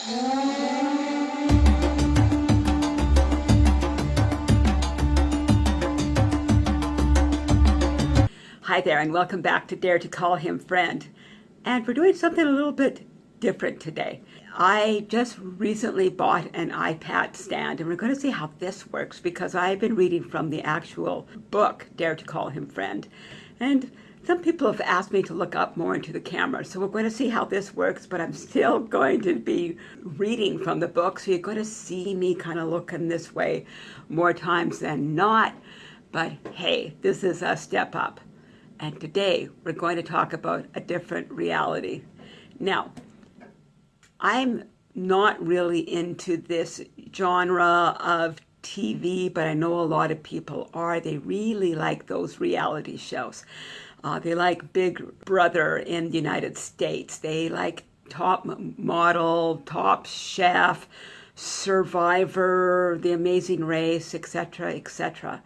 Hi there and welcome back to Dare to Call Him Friend. And we're doing something a little bit different today. I just recently bought an iPad stand and we're going to see how this works because I've been reading from the actual book, Dare to Call Him Friend. And some people have asked me to look up more into the camera, so we're going to see how this works, but I'm still going to be reading from the book, so you're going to see me kind of looking this way more times than not. But hey, this is a step up. And today we're going to talk about a different reality. Now, I'm not really into this genre of TV, but I know a lot of people are. They really like those reality shows. Uh, they like Big Brother in the United States. They like Top Model, Top Chef, Survivor, The Amazing Race, etc., etc.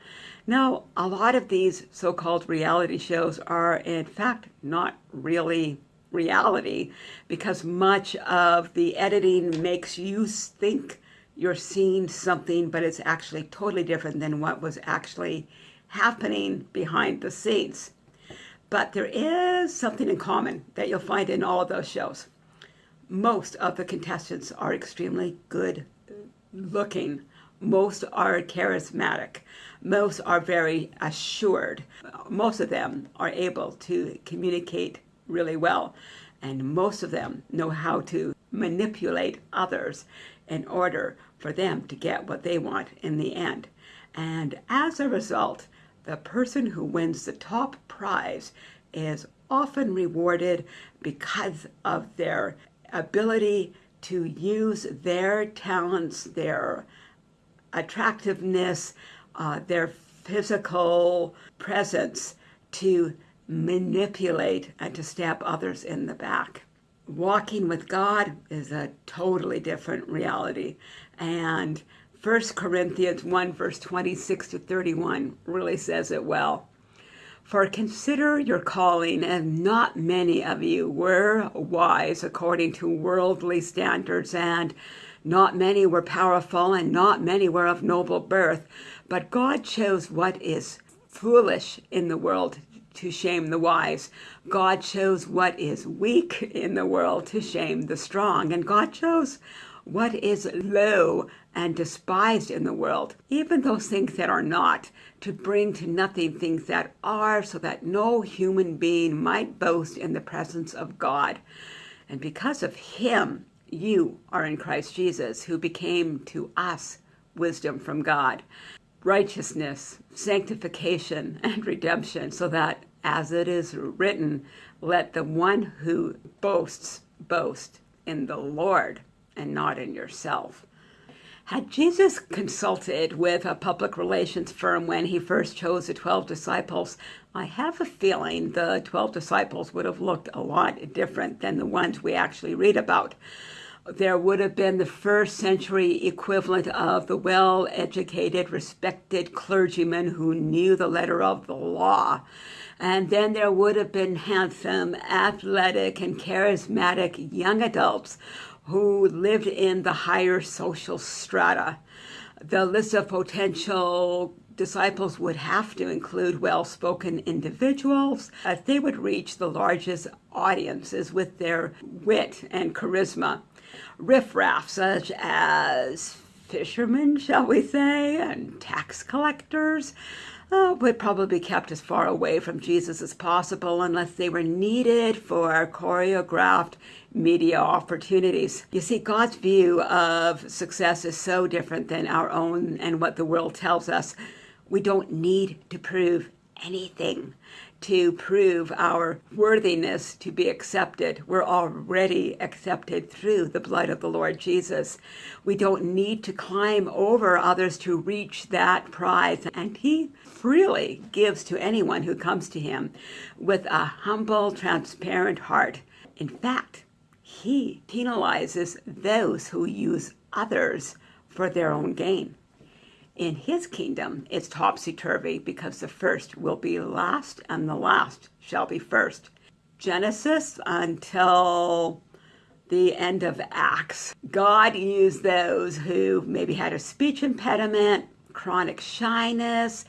Now, a lot of these so-called reality shows are in fact not really reality because much of the editing makes you think you're seeing something, but it's actually totally different than what was actually happening behind the scenes. But there is something in common that you'll find in all of those shows. Most of the contestants are extremely good looking. Most are charismatic. Most are very assured. Most of them are able to communicate really well. And most of them know how to manipulate others in order for them to get what they want in the end. And as a result, the person who wins the top prize is often rewarded because of their ability to use their talents, their attractiveness, uh, their physical presence to manipulate and to stab others in the back. Walking with God is a totally different reality. And 1 Corinthians 1 verse 26 to 31 really says it well. For consider your calling, and not many of you were wise according to worldly standards, and not many were powerful, and not many were of noble birth. But God chose what is foolish in the world to shame the wise. God chose what is weak in the world to shame the strong. And God chose what is low and despised in the world, even those things that are not, to bring to nothing things that are, so that no human being might boast in the presence of God. And because of him, you are in Christ Jesus, who became to us wisdom from God, righteousness, sanctification, and redemption, so that, as it is written, let the one who boasts boast in the Lord and not in yourself. Had Jesus consulted with a public relations firm when he first chose the 12 disciples, I have a feeling the 12 disciples would have looked a lot different than the ones we actually read about. There would have been the first century equivalent of the well-educated, respected clergyman who knew the letter of the law. And then there would have been handsome, athletic, and charismatic young adults who lived in the higher social strata. The list of potential disciples would have to include well-spoken individuals as they would reach the largest audiences with their wit and charisma. Riffraff such as fishermen, shall we say, and tax collectors, uh, would probably kept as far away from Jesus as possible unless they were needed for choreographed media opportunities. You see, God's view of success is so different than our own and what the world tells us. We don't need to prove anything to prove our worthiness to be accepted. We're already accepted through the blood of the Lord Jesus. We don't need to climb over others to reach that prize. And he freely gives to anyone who comes to him with a humble, transparent heart. In fact, he penalizes those who use others for their own gain. In his kingdom, it's topsy-turvy because the first will be last and the last shall be first. Genesis until the end of Acts. God used those who maybe had a speech impediment, chronic shyness,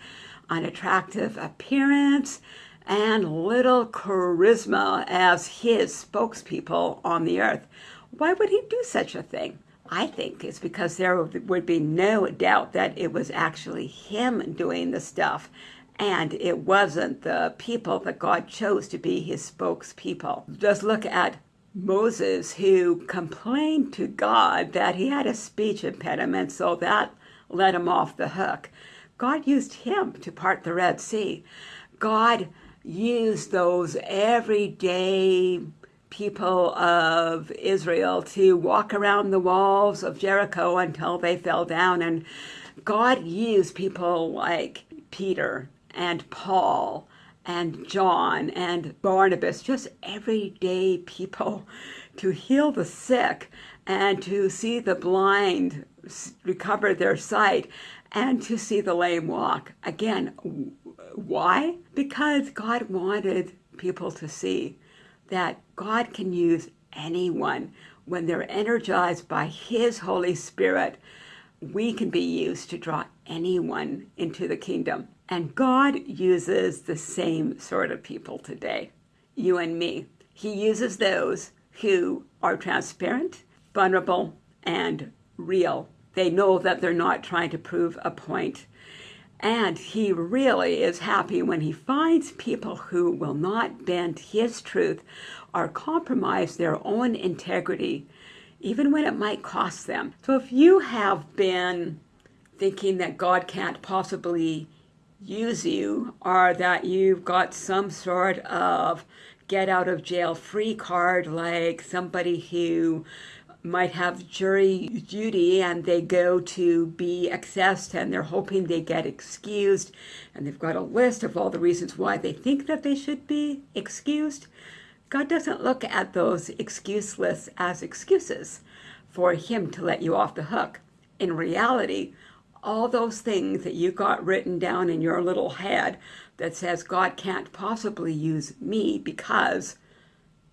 unattractive appearance, and little charisma as his spokespeople on the earth. Why would he do such a thing? I think it's because there would be no doubt that it was actually him doing the stuff and it wasn't the people that God chose to be his spokespeople. Just look at Moses, who complained to God that he had a speech impediment, so that let him off the hook. God used him to part the Red Sea. God used those everyday people of Israel to walk around the walls of Jericho until they fell down. And God used people like Peter and Paul and John and Barnabas, just everyday people, to heal the sick and to see the blind recover their sight and to see the lame walk. Again, why? Because God wanted people to see that God can use anyone when they're energized by His Holy Spirit. We can be used to draw anyone into the kingdom. And God uses the same sort of people today, you and me. He uses those who are transparent, vulnerable, and real. They know that they're not trying to prove a point. And he really is happy when he finds people who will not bend his truth or compromise their own integrity, even when it might cost them. So if you have been thinking that God can't possibly use you or that you've got some sort of get out of jail free card like somebody who might have jury duty and they go to be accessed and they're hoping they get excused and they've got a list of all the reasons why they think that they should be excused. God doesn't look at those excuse lists as excuses for him to let you off the hook. In reality, all those things that you got written down in your little head that says God can't possibly use me because,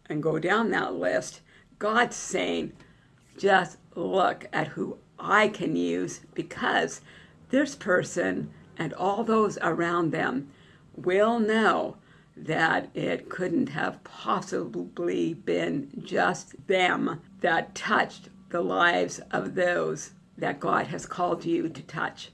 and go down that list, God's saying, just look at who I can use because this person and all those around them will know that it couldn't have possibly been just them that touched the lives of those that God has called you to touch.